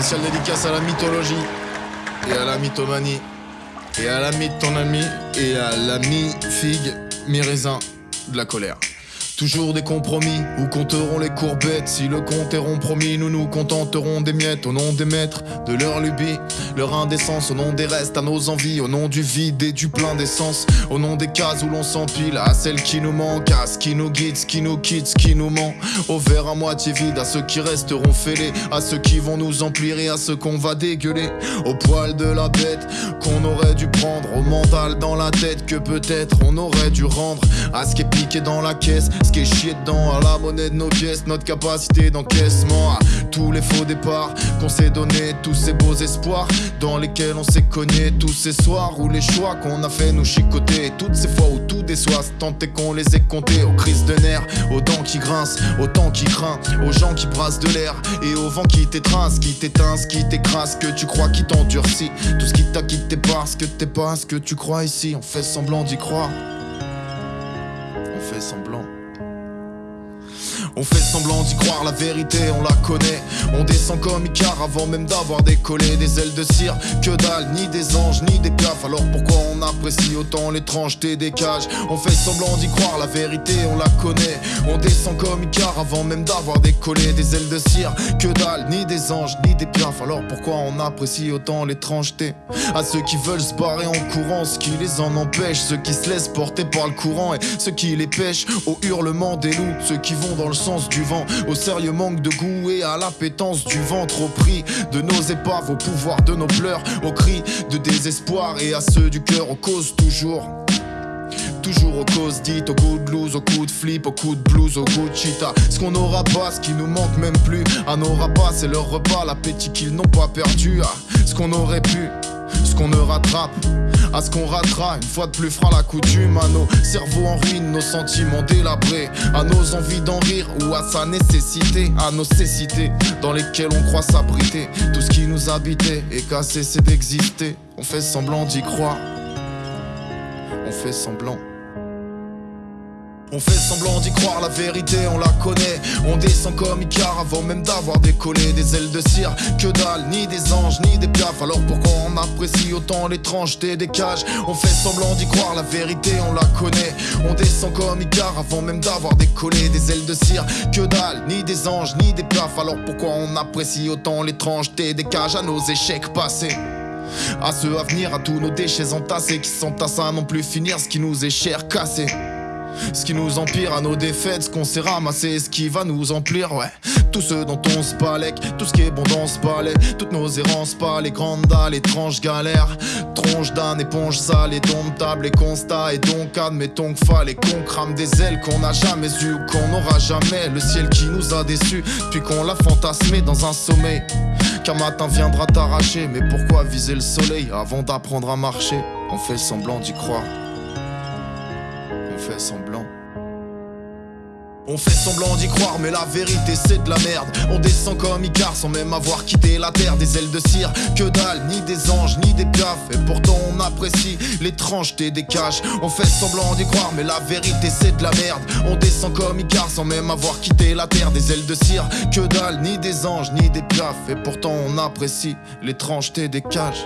Spécial dédicace à la mythologie et à la mythomanie et à l'ami de ton ami et à l'ami figue mi raisin de la colère. Toujours des compromis, où compteront les courbettes Si le compte est rond nous nous contenterons des miettes Au nom des maîtres, de leur lubie, leur indécence Au nom des restes, à nos envies, au nom du vide et du plein d'essence Au nom des cases où l'on s'empile, à celles qui nous manquent À ce qui nous guide, ce qui nous quitte, ce qui nous ment Au verre à moitié vide, à ceux qui resteront fêlés À ceux qui vont nous emplir et à ceux qu'on va dégueuler Au poil de la bête, qu'on aurait dû prendre Au mental dans la tête, que peut-être on aurait dû rendre À ce qui est piqué dans la caisse ce qui est chié dedans, à la monnaie de nos pièces, notre capacité d'encaissement, tous les faux départs qu'on s'est donné, tous ces beaux espoirs dans lesquels on s'est cogné, tous ces soirs où les choix qu'on a fait nous chicoter, toutes ces fois où tout déçoit, tant est qu'on les ait comptés, aux crises de nerfs, aux dents qui grincent, au temps qui craint, aux gens qui brassent de l'air et au vent qui t'étreint, qui t'éteint, qui t'écrase, que tu crois qui t'endurcit, tout ce qui t'a quitté parce que t'es pas ce que tu crois ici, on fait semblant d'y croire. On fait semblant. On fait semblant d'y croire, la vérité on la connaît. On descend comme Icar avant même d'avoir décollé. Des ailes de cire, que dalle, ni des anges, ni des piafs Alors pourquoi on apprécie autant l'étrangeté des cages? On fait semblant d'y croire, la vérité on la connaît. On descend comme Icar avant même d'avoir décollé. Des ailes de cire, que dalle, ni des anges, ni des piafs Alors pourquoi on apprécie autant l'étrangeté? À ceux qui veulent se barrer en courant, ce qui les en empêche. Ceux qui se laissent porter par le courant et ceux qui les pêchent Au hurlement des loups, ceux qui vont dans le du vent, au sérieux manque de goût et à l'appétence du ventre, au prix de nos épaves, au pouvoir de nos pleurs, au cri de désespoir et à ceux du cœur, aux causes toujours. Toujours aux causes dites, au coup de blues, au coup de flip, au coup de blues, au coup de chita. Ce qu'on n'aura pas, ce qui nous manque même plus. À nos pas, c'est leur repas, l'appétit qu'ils n'ont pas perdu. Ah, ce qu'on aurait pu, ce qu'on ne rattrape à ce qu'on ratera une fois de plus fera la coutume à nos cerveaux en ruine, nos sentiments délabrés, à nos envies d'en rire ou à sa nécessité, à nos cécités dans lesquelles on croit s'abriter. Tout ce qui nous habitait et qu'a cessé d'exister, on fait semblant d'y croire. On fait semblant. On fait semblant d'y croire, la vérité on la connaît. On descend comme Icar avant même d'avoir décollé Des ailes de cire, que dalle, ni des anges, ni des piafs. Alors pourquoi on apprécie autant l'étrangeté des cages? On fait semblant d'y croire, la vérité on la connaît. On descend comme Icar avant même d'avoir décollé Des ailes de cire, que dalle, ni des anges, ni des piafs. Alors pourquoi on apprécie autant l'étrangeté des cages À nos échecs passés? À ceux à venir, à tous nos déchets entassés qui s'entassent à non plus finir ce qui nous est cher cassé. Ce qui nous empire à nos défaites, ce qu'on s'est ramassé, ce qui va nous emplir, ouais. Tout ce dont on se balèque, tout ce qui est bon dans ce palais, toutes nos errances, pas les grandes dalles, étranges galères. Tronche d'un éponge sale et domptable et constat. Et donc admettons qu'il fallait qu'on crame des ailes qu'on n'a jamais eues ou qu'on n'aura jamais. Le ciel qui nous a déçus, puis qu'on l'a fantasmé dans un sommeil. Qu'un matin viendra t'arracher, mais pourquoi viser le soleil avant d'apprendre à marcher? On fait semblant d'y croire fait semblant. On fait semblant d'y croire, mais la vérité c'est de la merde. On descend comme Icar sans même avoir quitté la terre. Des ailes de cire, que dalle, ni des anges, ni des piafs. Et pourtant on apprécie l'étrangeté des caches. On fait semblant d'y croire, mais la vérité c'est de la merde. On descend comme Icar sans même avoir quitté la terre. Des ailes de cire, que dalle, ni des anges, ni des piafs. Et pourtant on apprécie l'étrangeté des cages.